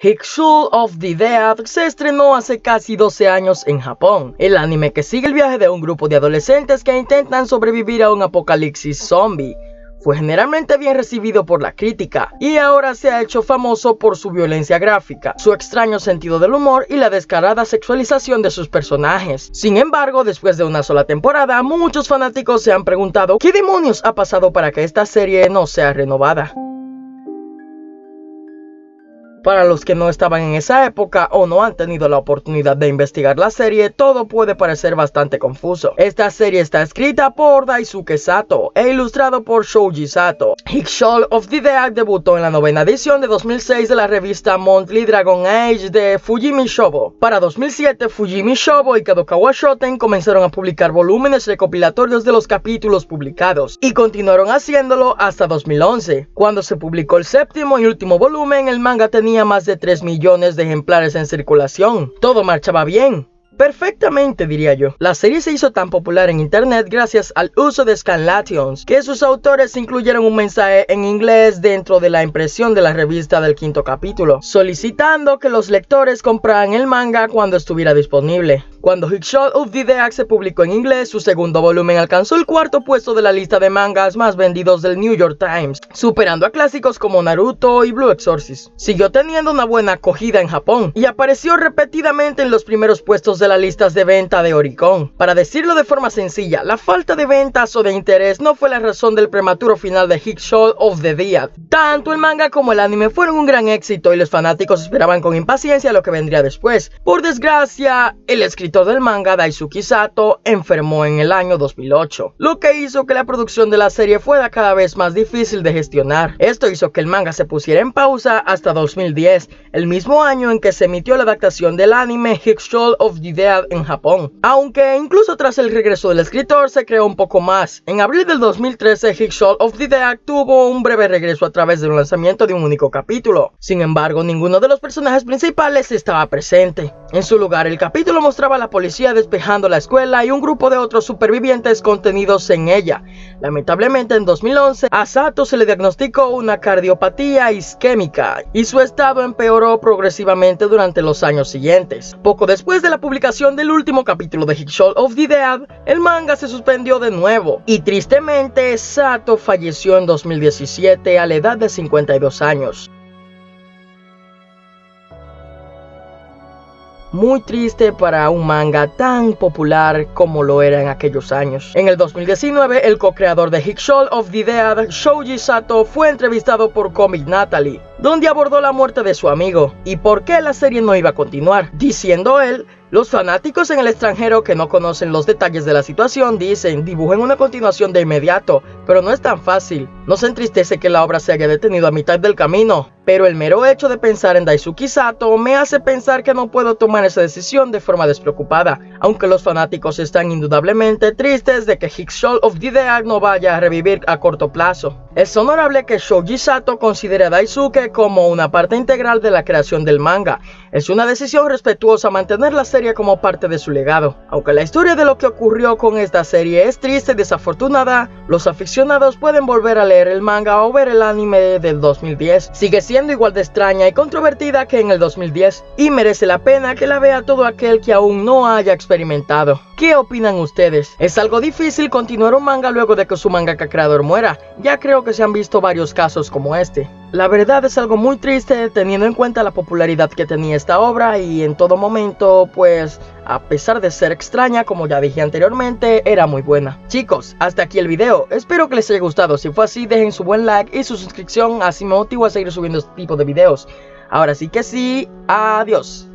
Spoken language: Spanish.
Hikshul of the Dead se estrenó hace casi 12 años en Japón, el anime que sigue el viaje de un grupo de adolescentes que intentan sobrevivir a un apocalipsis zombie. Fue generalmente bien recibido por la crítica y ahora se ha hecho famoso por su violencia gráfica, su extraño sentido del humor y la descarada sexualización de sus personajes. Sin embargo, después de una sola temporada, muchos fanáticos se han preguntado ¿qué demonios ha pasado para que esta serie no sea renovada? Para los que no estaban en esa época o no han tenido la oportunidad de investigar la serie, todo puede parecer bastante confuso. Esta serie está escrita por Daisuke Sato e ilustrado por Shoji Sato. Hikshol of the Dead debutó en la novena edición de 2006 de la revista Monthly Dragon Age de Fujimi Shobo. Para 2007, Fujimi Shobo y Kadokawa Shoten comenzaron a publicar volúmenes recopilatorios de los capítulos publicados y continuaron haciéndolo hasta 2011. Cuando se publicó el séptimo y último volumen, el manga tenía más de 3 millones de ejemplares en circulación. Todo marchaba bien. Perfectamente, diría yo. La serie se hizo tan popular en internet gracias al uso de scanlations, que sus autores incluyeron un mensaje en inglés dentro de la impresión de la revista del quinto capítulo, solicitando que los lectores compraran el manga cuando estuviera disponible. Cuando Hickshot of the Dead se publicó en inglés, su segundo volumen alcanzó el cuarto puesto de la lista de mangas más vendidos del New York Times, superando a clásicos como Naruto y Blue Exorcist. Siguió teniendo una buena acogida en Japón y apareció repetidamente en los primeros puestos de las listas de venta de Oricon. Para decirlo de forma sencilla, la falta de ventas o de interés no fue la razón del prematuro final de Hickshot of the Dead. Tanto el manga como el anime fueron un gran éxito y los fanáticos esperaban con impaciencia lo que vendría después. Por desgracia, el escritor del manga Daisuke Sato enfermó en el año 2008, lo que hizo que la producción de la serie fuera cada vez más difícil de gestionar. Esto hizo que el manga se pusiera en pausa hasta 2010, el mismo año en que se emitió la adaptación del anime Hikshol of the Dead en Japón. Aunque incluso tras el regreso del escritor se creó un poco más. En abril del 2013 Hikshol of the Dead tuvo un breve regreso a través del lanzamiento de un único capítulo. Sin embargo, ninguno de los personajes principales estaba presente. En su lugar, el capítulo mostraba la policía despejando la escuela y un grupo de otros supervivientes contenidos en ella. Lamentablemente en 2011 a Sato se le diagnosticó una cardiopatía isquémica y su estado empeoró progresivamente durante los años siguientes. Poco después de la publicación del último capítulo de Hikshol of the Dead, el manga se suspendió de nuevo y tristemente Sato falleció en 2017 a la edad de 52 años. Muy triste para un manga tan popular como lo era en aquellos años. En el 2019, el co-creador de Hikshol of the Dead, Shoji Sato, fue entrevistado por Comic Natalie, donde abordó la muerte de su amigo y por qué la serie no iba a continuar, diciendo él los fanáticos en el extranjero que no conocen los detalles de la situación dicen dibujen una continuación de inmediato, pero no es tan fácil. No se entristece que la obra se haya detenido a mitad del camino, pero el mero hecho de pensar en Daisuke Sato me hace pensar que no puedo tomar esa decisión de forma despreocupada, aunque los fanáticos están indudablemente tristes de que Hikshol of the Dead no vaya a revivir a corto plazo. Es honorable que Shoji Sato considere a Daisuke como una parte integral de la creación del manga. Es una decisión respetuosa mantener la serie como parte de su legado. Aunque la historia de lo que ocurrió con esta serie es triste y desafortunada, los aficionados pueden volver a leer el manga o ver el anime del 2010. Sigue siendo igual de extraña y controvertida que en el 2010 y merece la pena que la vea todo aquel que aún no haya experimentado. ¿Qué opinan ustedes? ¿Es algo difícil continuar un manga luego de que su mangaka creador muera? Ya creo que se han visto varios casos como este. La verdad es algo muy triste teniendo en cuenta la popularidad que tenía esta obra y en todo momento pues a pesar de ser extraña como ya dije anteriormente era muy buena. Chicos, hasta aquí el video, espero que les haya gustado, si fue así dejen su buen like y su suscripción así me motivo a seguir subiendo este tipo de videos. Ahora sí que sí, adiós.